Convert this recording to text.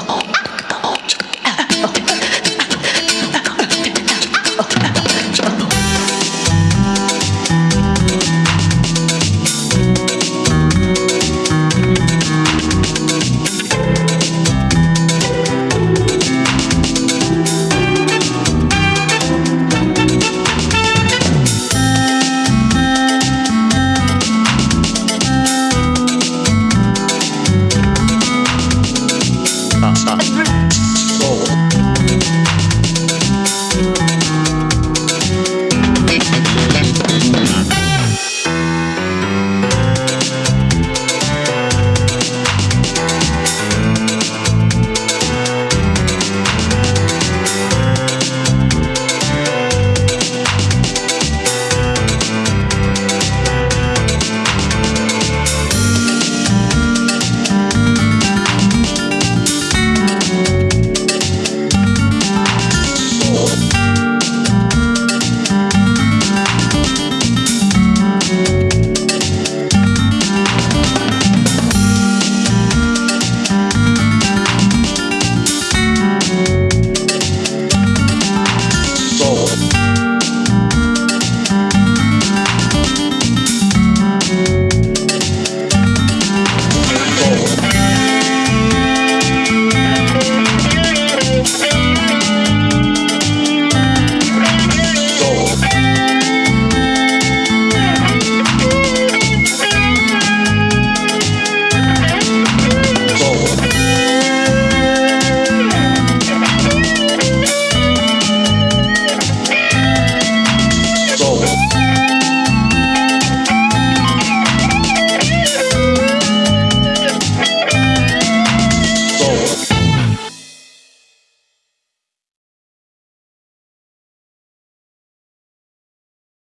Oh. Stop.